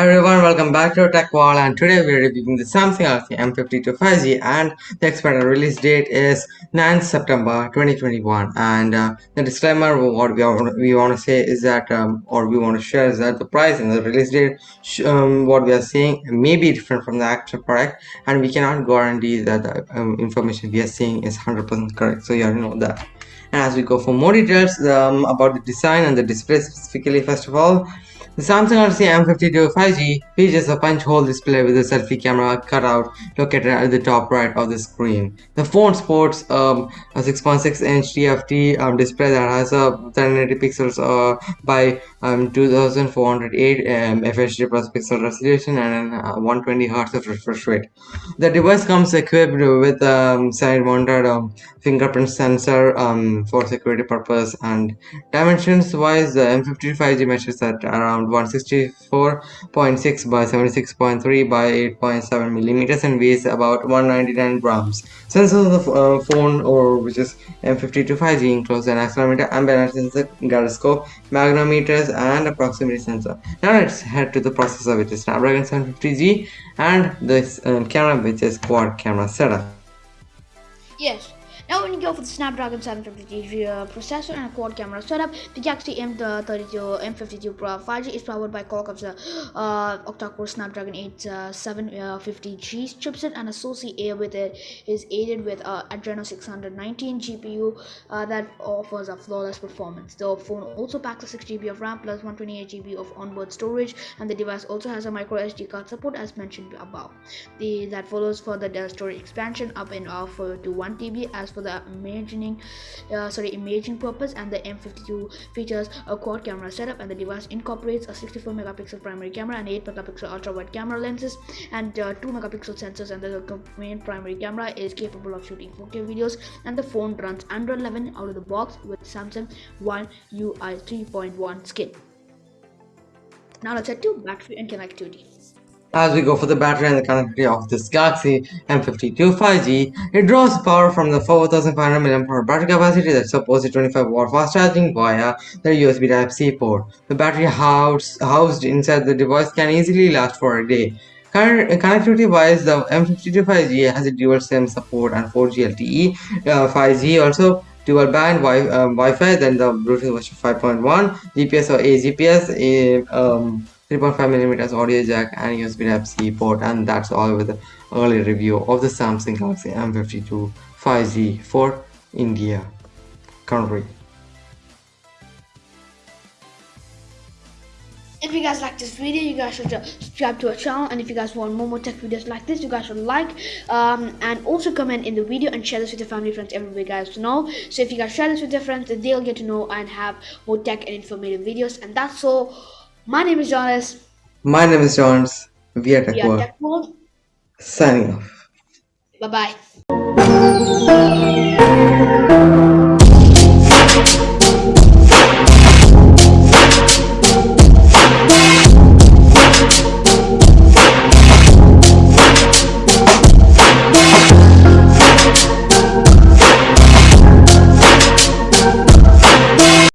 Hi everyone, welcome back to Tech World. And today we are reviewing the Samsung Galaxy M52 5G and the expected release date is 9th September 2021 and uh, the disclaimer what we, are, we want to say is that um, or we want to share is that the price and the release date um, what we are seeing may be different from the actual product. And we cannot guarantee that the um, information we are seeing is 100% correct. So you already know that. And as we go for more details um, about the design and the display specifically first of all the Samsung Galaxy M52 5G features a punch-hole display with a selfie camera cutout located at the top right of the screen. The phone sports um, a 6.6-inch TFT um, display that has a 1080 pixels uh, by um, 2408 um, FHD plus pixel resolution and uh, 120 Hz of refresh rate. The device comes equipped with a um, side-mounted um, fingerprint sensor um, for security purpose and dimensions wise the M52 5G measures at around around 164.6 by 76.3 by 8.7 millimeters and weighs about 199 grams. Sensors of the uh, phone or which is M52 5G includes an accelerometer, ambient sensor, gyroscope, magnetometers and a proximity sensor. Now let's head to the processor which is Snapdragon 750G and this um, camera which is quad camera setup. Yes, now when you go for the Snapdragon 750 uh, processor and a quad camera setup, the Galaxy M32 M52 Pro 5G is powered by Qualcomm's uh, octa-core Snapdragon 8750G uh, chipset and associated with it is aided with uh, Adreno 619 GPU uh, that offers a flawless performance. The phone also packs a 6 GB of RAM plus 128 GB of onboard storage and the device also has a micro SD card support as mentioned above. The that follows for the storage expansion up and offer to 1 TB as for for the imaging uh, sorry imaging purpose and the m52 features a quad camera setup and the device incorporates a 64 megapixel primary camera and 8 megapixel ultra wide camera lenses and uh, 2 megapixel sensors and the main primary camera is capable of shooting 4k videos and the phone runs android 11 out of the box with samsung one ui 3.1 skin. Now let's head to battery and connectivity as we go for the battery and the connectivity of this Galaxy M52 5G, it draws power from the 4500 mAh battery capacity that supports a 25 watt fast charging via the USB Type-C port. The battery housed, housed inside the device can easily last for a day. Connectivity wise, the M52 5G has a dual SIM support and 4G LTE. Uh, 5G also dual band wi uh, Wi-Fi, then the Bluetooth version 5.1, GPS or AGPS, um, 3.5 millimeters audio jack and USB Type-C port and that's all with the early review of the Samsung Galaxy M52 5G for India country. If you guys like this video, you guys should subscribe to our channel. And if you guys want more more tech videos like this, you guys should like um, and also comment in the video and share this with your family, friends, everybody guys to know. So if you guys share this with your friends, they'll get to know and have more tech and informative videos. And that's all. My name is Jonas. My name is Jonas. We are Tech World. Signing off. Bye bye.